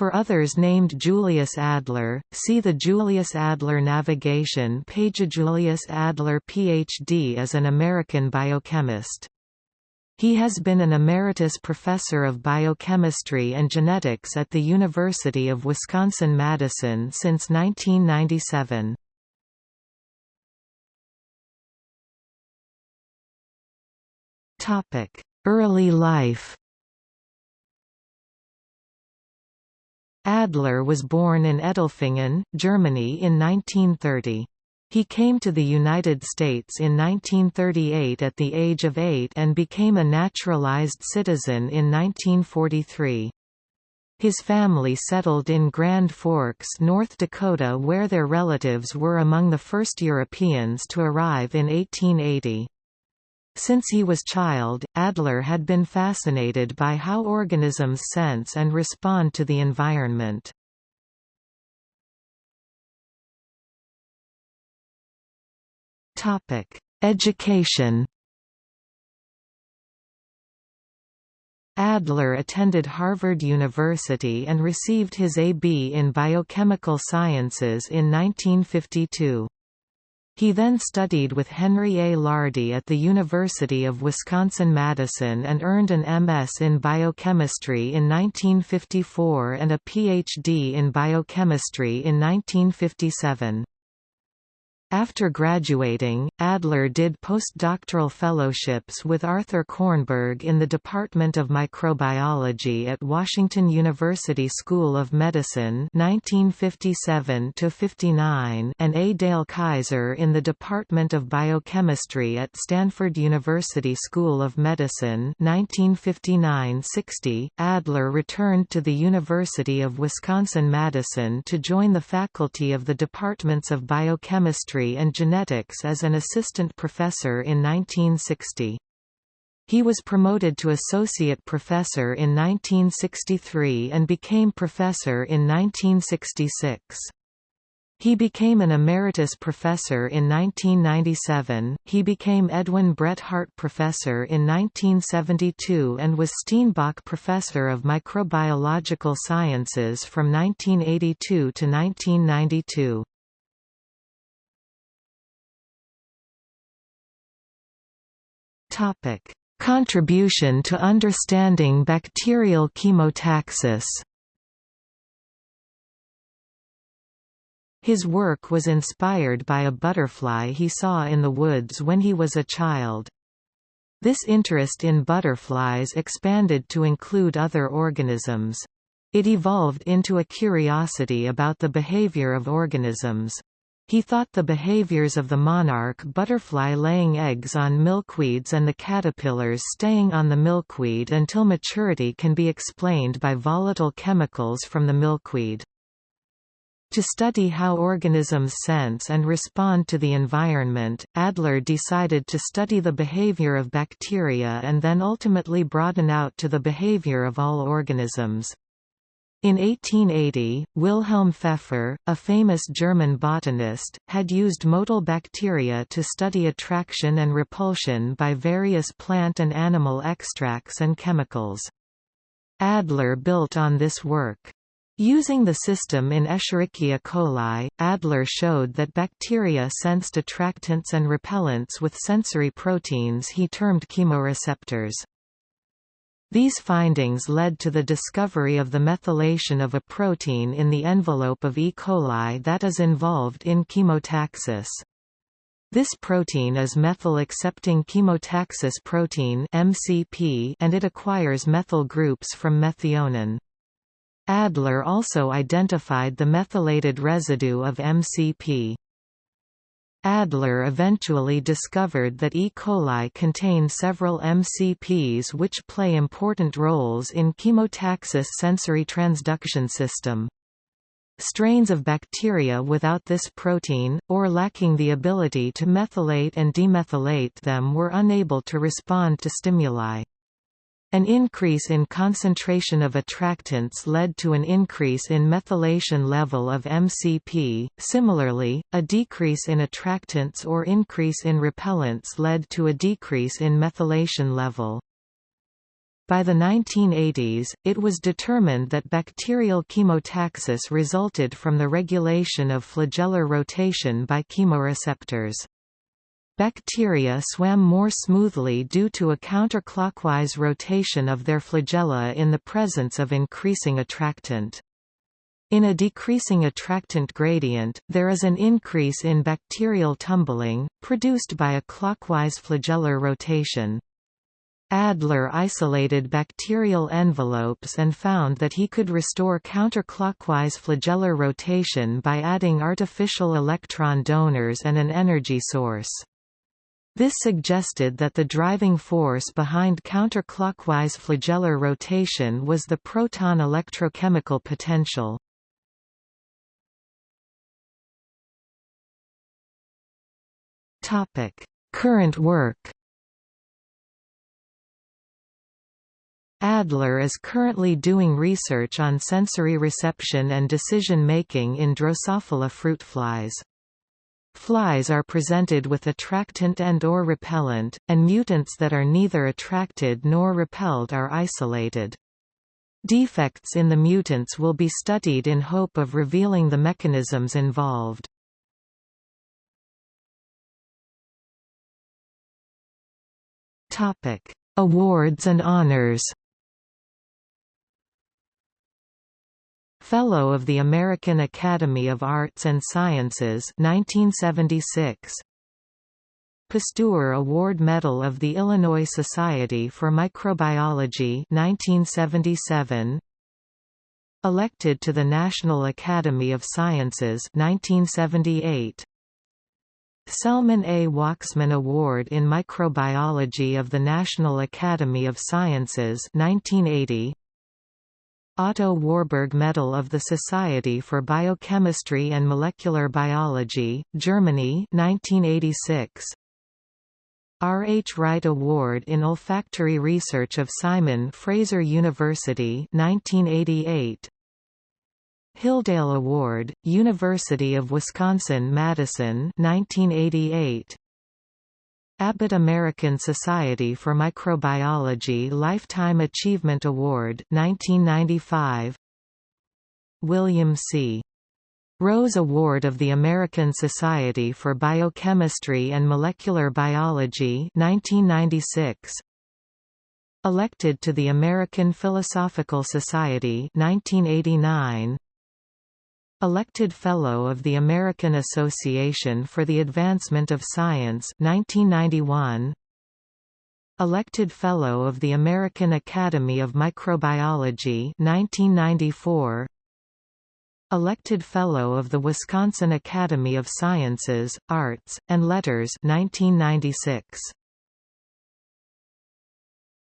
For others named Julius Adler, see the Julius Adler navigation page. Julius Adler Ph.D. is an American biochemist. He has been an emeritus professor of biochemistry and genetics at the University of Wisconsin-Madison since 1997. Early life Adler was born in Edelfingen, Germany in 1930. He came to the United States in 1938 at the age of eight and became a naturalized citizen in 1943. His family settled in Grand Forks, North Dakota where their relatives were among the first Europeans to arrive in 1880. Since he was child, Adler had been fascinated by how organisms sense and respond to the environment. Education Adler attended Harvard University and received his A.B. in biochemical sciences in 1952. He then studied with Henry A. Lardy at the University of Wisconsin-Madison and earned an M.S. in biochemistry in 1954 and a Ph.D. in biochemistry in 1957. After graduating, Adler did postdoctoral fellowships with Arthur Kornberg in the Department of Microbiology at Washington University School of Medicine 1957 and A. Dale Kaiser in the Department of Biochemistry at Stanford University School of Medicine 1959–60. Adler returned to the University of Wisconsin-Madison to join the faculty of the Departments of Biochemistry and Genetics as an assistant professor in 1960. He was promoted to associate professor in 1963 and became professor in 1966. He became an emeritus professor in 1997, he became Edwin Bret Hart Professor in 1972 and was Steenbock Professor of Microbiological Sciences from 1982 to 1992. Topic: Contribution to understanding bacterial chemotaxis. His work was inspired by a butterfly he saw in the woods when he was a child. This interest in butterflies expanded to include other organisms. It evolved into a curiosity about the behavior of organisms. He thought the behaviors of the monarch butterfly laying eggs on milkweeds and the caterpillars staying on the milkweed until maturity can be explained by volatile chemicals from the milkweed. To study how organisms sense and respond to the environment, Adler decided to study the behavior of bacteria and then ultimately broaden out to the behavior of all organisms. In 1880, Wilhelm Pfeffer, a famous German botanist, had used motile bacteria to study attraction and repulsion by various plant and animal extracts and chemicals. Adler built on this work. Using the system in Escherichia coli, Adler showed that bacteria sensed attractants and repellents with sensory proteins he termed chemoreceptors. These findings led to the discovery of the methylation of a protein in the envelope of E. coli that is involved in chemotaxis. This protein is methyl-accepting chemotaxis protein MCP and it acquires methyl groups from methionine. Adler also identified the methylated residue of MCP. Adler eventually discovered that E. coli contain several MCPs which play important roles in chemotaxis sensory transduction system. Strains of bacteria without this protein, or lacking the ability to methylate and demethylate them were unable to respond to stimuli. An increase in concentration of attractants led to an increase in methylation level of MCP. Similarly, a decrease in attractants or increase in repellents led to a decrease in methylation level. By the 1980s, it was determined that bacterial chemotaxis resulted from the regulation of flagellar rotation by chemoreceptors. Bacteria swam more smoothly due to a counterclockwise rotation of their flagella in the presence of increasing attractant. In a decreasing attractant gradient, there is an increase in bacterial tumbling, produced by a clockwise flagellar rotation. Adler isolated bacterial envelopes and found that he could restore counterclockwise flagellar rotation by adding artificial electron donors and an energy source. This suggested that the driving force behind counterclockwise flagellar rotation was the proton electrochemical potential. Topic: Current work Adler is currently doing research on sensory reception and decision-making in Drosophila fruit flies. Flies are presented with attractant and or repellent, and mutants that are neither attracted nor repelled are isolated. Defects in the mutants will be studied in hope of revealing the mechanisms involved. Awards and honors Fellow of the American Academy of Arts and Sciences 1976 Pasteur Award Medal of the Illinois Society for Microbiology 1977 Elected to the National Academy of Sciences 1978 Selman A. Waksman Award in Microbiology of the National Academy of Sciences 1980 Otto Warburg Medal of the Society for Biochemistry and Molecular Biology, Germany 1986. R. H. Wright Award in Olfactory Research of Simon Fraser University 1988. Hilldale Award, University of Wisconsin-Madison 1988. Abbott American Society for Microbiology Lifetime Achievement Award 1995 William C. Rose Award of the American Society for Biochemistry and Molecular Biology 1996 Elected to the American Philosophical Society 1989 Elected Fellow of the American Association for the Advancement of Science 1991 Elected Fellow of the American Academy of Microbiology 1994 Elected Fellow of the Wisconsin Academy of Sciences, Arts, and Letters 1996